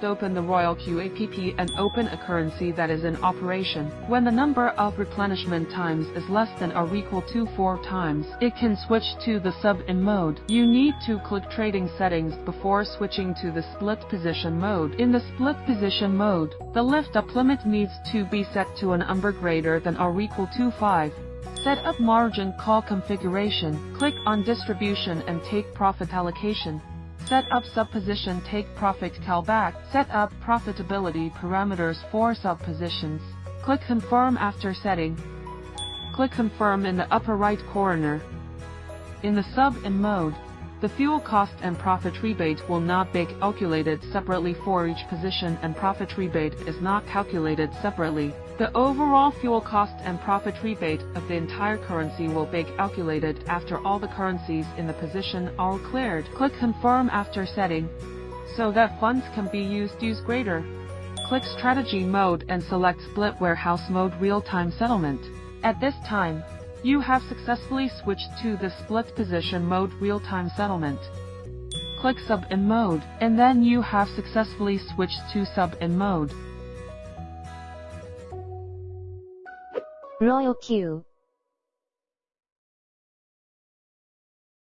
select Open the Royal QAPP and open a currency that is in operation. When the number of replenishment times is less than or equal to 4 times, it can switch to the sub-in mode. You need to click Trading Settings before switching to the Split Position mode. In the Split Position mode, the lift-up limit needs to be set to an number greater than or equal to 5. Set up margin call configuration. Click on Distribution and Take Profit Allocation. Set up sub-position Take Profit Callback. Set up profitability parameters for sub-positions. Click Confirm after setting. Click Confirm in the upper right corner. In the sub-in mode, the fuel cost and profit rebate will not be calculated separately for each position and profit rebate is not calculated separately. The overall fuel cost and profit rebate of the entire currency will be calculated after all the currencies in the position are cleared. Click Confirm after setting so that funds can be used use greater. Click Strategy mode and select Split Warehouse mode Real-Time Settlement. At this time, you have successfully switched to the split position mode real-time settlement. Click sub-in mode, and then you have successfully switched to sub-in mode. Royal Q